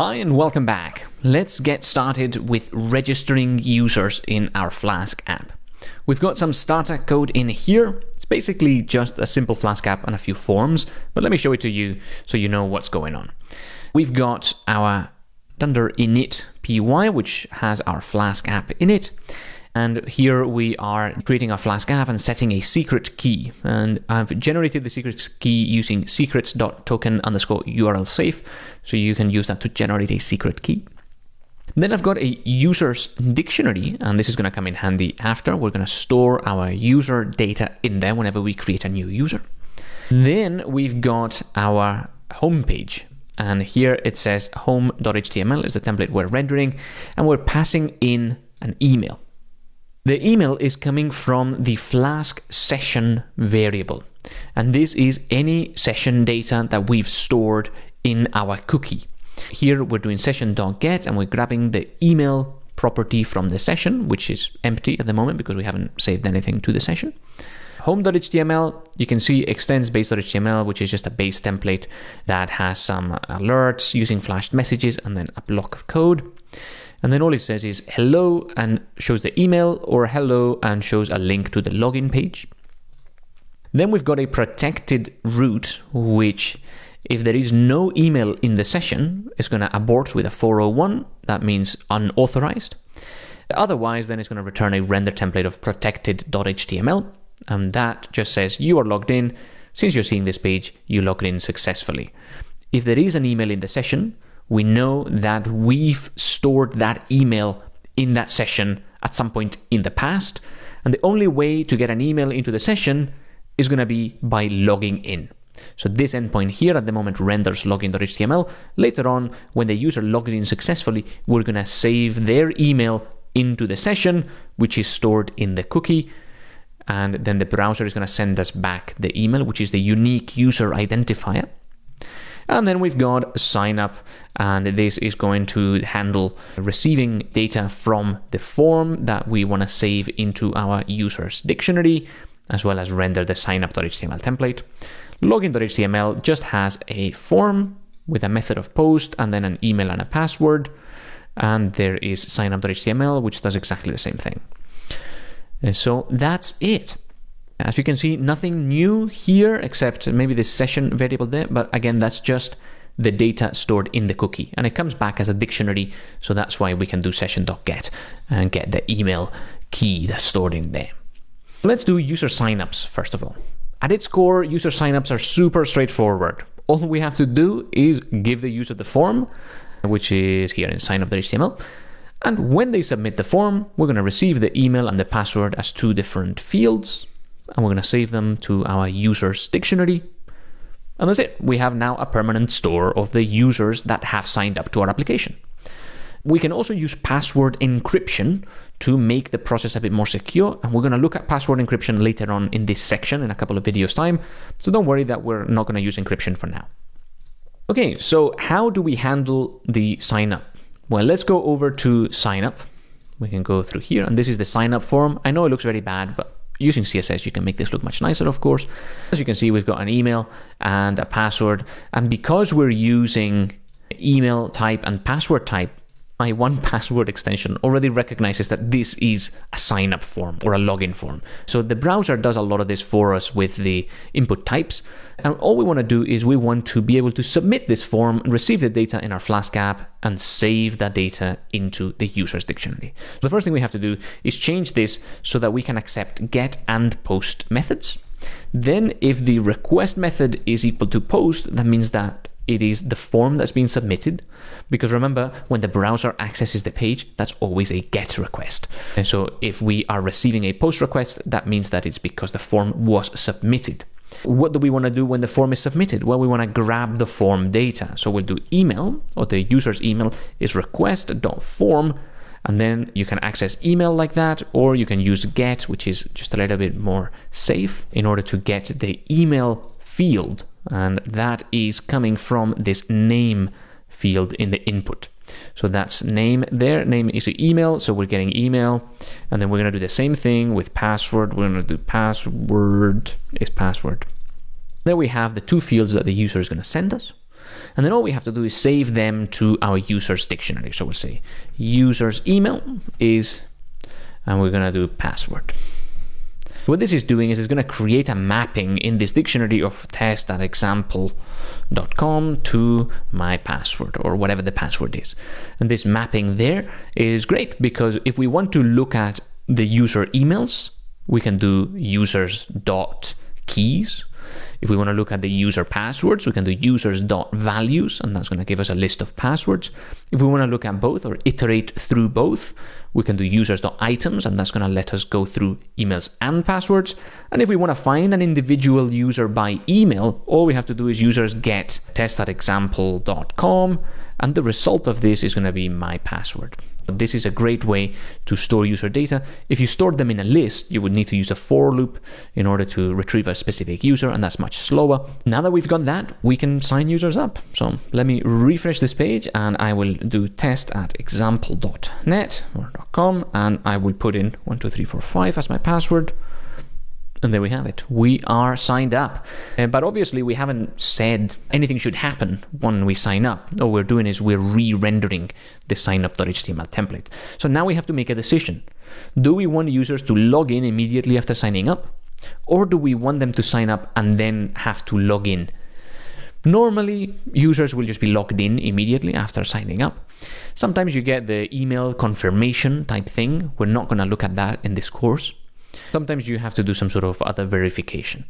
Hi and welcome back. Let's get started with registering users in our Flask app. We've got some starter code in here. It's basically just a simple Flask app and a few forms, but let me show it to you so you know what's going on. We've got our Dunder init py, which has our Flask app in it. And here we are creating our Flask app and setting a secret key. And I've generated the secret key using secrets.token underscore URL safe. So you can use that to generate a secret key. Then I've got a users dictionary, and this is going to come in handy after. We're going to store our user data in there whenever we create a new user. Then we've got our homepage. And here it says home.html is the template we're rendering, and we're passing in an email. The email is coming from the Flask session variable. And this is any session data that we've stored in our cookie. Here we're doing session.get and we're grabbing the email property from the session, which is empty at the moment because we haven't saved anything to the session. Home.html, you can see extends base.html, which is just a base template that has some alerts using flashed messages and then a block of code. And then all it says is hello and shows the email or hello and shows a link to the login page. Then we've got a protected route, which if there is no email in the session, it's going to abort with a 401. That means unauthorized. Otherwise, then it's going to return a render template of protected.html. And that just says you are logged in. Since you're seeing this page, you logged in successfully. If there is an email in the session, we know that we've stored that email in that session at some point in the past. And the only way to get an email into the session is going to be by logging in. So this endpoint here at the moment renders login.html. Later on, when the user logs in successfully, we're going to save their email into the session, which is stored in the cookie. And then the browser is going to send us back the email, which is the unique user identifier. And then we've got sign up, and this is going to handle receiving data from the form that we want to save into our users dictionary, as well as render the signup.html template. Login.html just has a form with a method of post and then an email and a password. And there is signup.html, which does exactly the same thing. And so that's it. As you can see, nothing new here except maybe this session variable there, but again, that's just the data stored in the cookie and it comes back as a dictionary. So that's why we can do session.get and get the email key that's stored in there. Let's do user signups first of all. At its core, user signups are super straightforward. All we have to do is give the user the form, which is here in signup.html. And when they submit the form, we're going to receive the email and the password as two different fields and we're going to save them to our users dictionary. And that's it. We have now a permanent store of the users that have signed up to our application. We can also use password encryption to make the process a bit more secure. And we're going to look at password encryption later on in this section in a couple of videos time. So don't worry that we're not going to use encryption for now. Okay, so how do we handle the sign up? Well, let's go over to sign up. We can go through here and this is the sign up form. I know it looks very bad, but Using CSS, you can make this look much nicer, of course. As you can see, we've got an email and a password. And because we're using email type and password type, my 1Password extension already recognizes that this is a sign up form or a login form. So the browser does a lot of this for us with the input types. And all we want to do is we want to be able to submit this form, receive the data in our Flask app, and save that data into the user's dictionary. So the first thing we have to do is change this so that we can accept get and post methods. Then if the request method is equal to post, that means that it is the form that's been submitted. Because remember, when the browser accesses the page, that's always a GET request. And so if we are receiving a POST request, that means that it's because the form was submitted. What do we want to do when the form is submitted? Well, we want to grab the form data. So we'll do email, or the user's email is request.form, and then you can access email like that, or you can use get, which is just a little bit more safe in order to get the email field and that is coming from this name field in the input. So that's name there. Name is email, so we're getting email. And then we're going to do the same thing with password. We're going to do password is password. There we have the two fields that the user is going to send us. And then all we have to do is save them to our users dictionary. So we'll say users email is, and we're going to do password. What this is doing is it's going to create a mapping in this dictionary of test.example.com to my password or whatever the password is. And this mapping there is great because if we want to look at the user emails, we can do users dot keys if we want to look at the user passwords, we can do users.values, and that's going to give us a list of passwords. If we want to look at both or iterate through both, we can do users.items, and that's going to let us go through emails and passwords. And if we want to find an individual user by email, all we have to do is users get test.example.com, and the result of this is going to be my password. This is a great way to store user data. If you stored them in a list, you would need to use a for loop in order to retrieve a specific user, and that's much slower. Now that we've got that, we can sign users up. So let me refresh this page, and I will do test at example.net or .com, and I will put in 12345 as my password. And there we have it. We are signed up. Uh, but obviously, we haven't said anything should happen when we sign up. All we're doing is we're re rendering the signup.html template. So now we have to make a decision. Do we want users to log in immediately after signing up? Or do we want them to sign up and then have to log in? Normally, users will just be logged in immediately after signing up. Sometimes you get the email confirmation type thing. We're not going to look at that in this course. Sometimes you have to do some sort of other verification.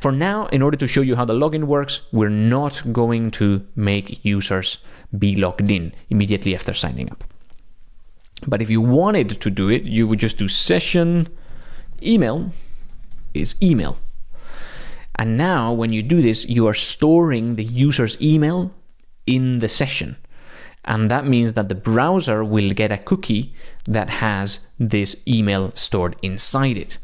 For now, in order to show you how the login works, we're not going to make users be logged in immediately after signing up. But if you wanted to do it, you would just do session email is email. And now when you do this, you are storing the user's email in the session. And that means that the browser will get a cookie that has this email stored inside it.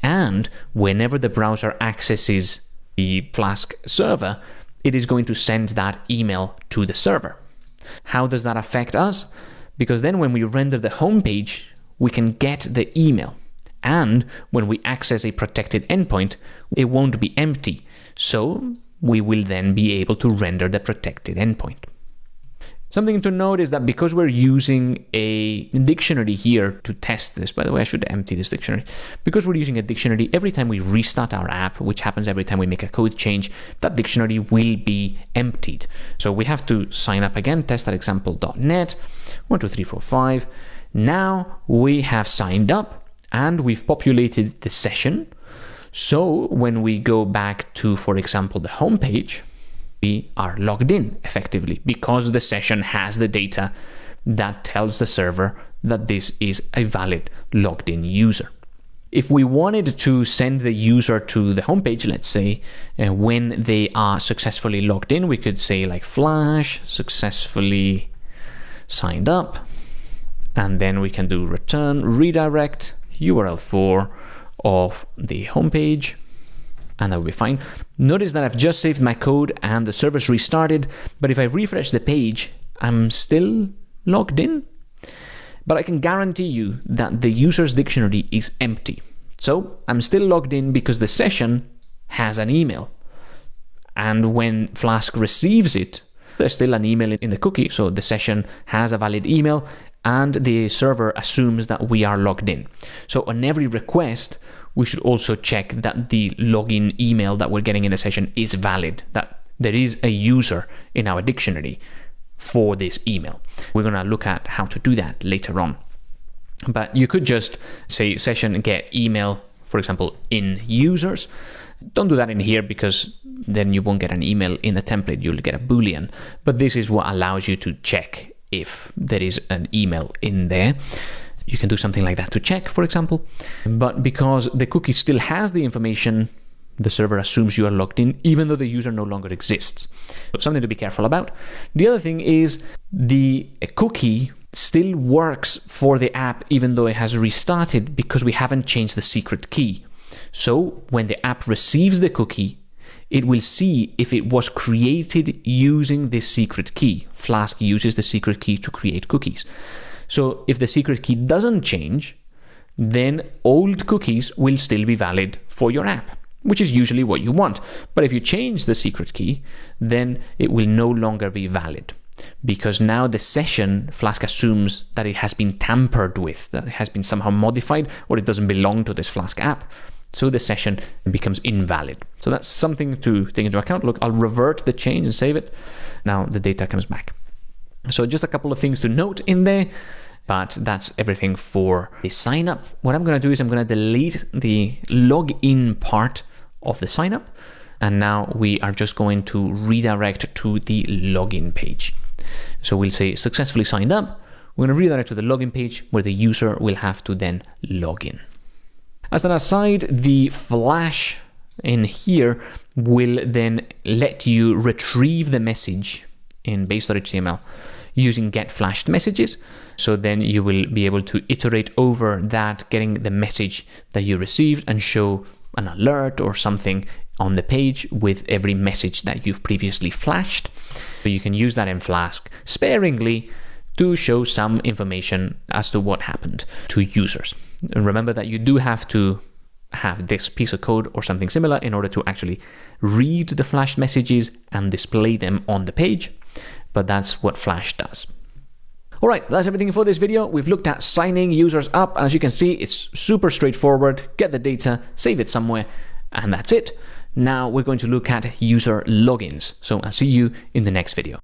And whenever the browser accesses the Flask server, it is going to send that email to the server. How does that affect us? Because then when we render the home page, we can get the email. And when we access a protected endpoint, it won't be empty. So we will then be able to render the protected endpoint. Something to note is that because we're using a dictionary here to test this, by the way, I should empty this dictionary. Because we're using a dictionary, every time we restart our app, which happens every time we make a code change, that dictionary will be emptied. So we have to sign up again, test.example.net, 12345. Now we have signed up and we've populated the session. So when we go back to, for example, the home page, we are logged in effectively because the session has the data that tells the server that this is a valid logged in user. If we wanted to send the user to the homepage, let's say, uh, when they are successfully logged in, we could say like flash successfully signed up, and then we can do return redirect url_for of the homepage and that will be fine. Notice that I've just saved my code and the server's restarted, but if I refresh the page, I'm still logged in. But I can guarantee you that the user's dictionary is empty. So I'm still logged in because the session has an email. And when Flask receives it, there's still an email in the cookie, so the session has a valid email and the server assumes that we are logged in. So on every request, we should also check that the login email that we're getting in the session is valid, that there is a user in our dictionary for this email. We're going to look at how to do that later on. But you could just say session get email, for example, in users. Don't do that in here because then you won't get an email in the template, you'll get a boolean. But this is what allows you to check if there is an email in there. You can do something like that to check, for example. But because the cookie still has the information, the server assumes you are logged in, even though the user no longer exists. So something to be careful about. The other thing is the cookie still works for the app even though it has restarted because we haven't changed the secret key. So when the app receives the cookie, it will see if it was created using this secret key. Flask uses the secret key to create cookies. So if the secret key doesn't change, then old cookies will still be valid for your app. which is usually what you want. But if you change the secret key, then it will no longer be valid because now the session Flask assumes that it has been tampered with, that it has been somehow modified, or it doesn't belong to this Flask app. So the session becomes invalid. So that's something to take into account. Look, I'll revert the change and save it. Now the data comes back. So just a couple of things to note in there, but that's everything for the sign up. What I'm going to do is I'm going to delete the login part of the sign up. And now we are just going to redirect to the login page. So we'll say successfully signed up. We're going to redirect to the login page where the user will have to then log in. As an aside, the flash in here will then let you retrieve the message in base.html using get flashed messages. So then you will be able to iterate over that, getting the message that you received and show an alert or something on the page with every message that you've previously flashed. So you can use that in Flask sparingly to show some information as to what happened to users. And remember that you do have to have this piece of code or something similar in order to actually read the flashed messages and display them on the page, but that's what Flash does. All right, that's everything for this video. We've looked at signing users up, and as you can see, it's super straightforward. Get the data, save it somewhere, and that's it. Now we're going to look at user logins. So I'll see you in the next video.